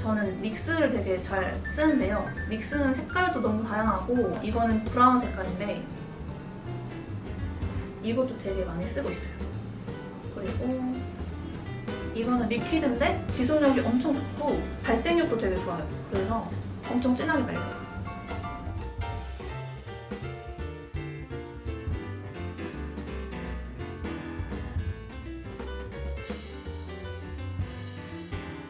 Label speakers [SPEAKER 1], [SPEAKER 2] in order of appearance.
[SPEAKER 1] 저는 닉스를 되게 잘 쓰는데요. 닉스는 색깔도 너무 다양하고 이거는 브라운 색깔인데 이것도 되게 많이 쓰고 있어요. 그리고 이거는 리퀴드인데 지속력이 엄청 좋고 발색력도 되게 좋아요. 그래서 엄청 진하게 발려요.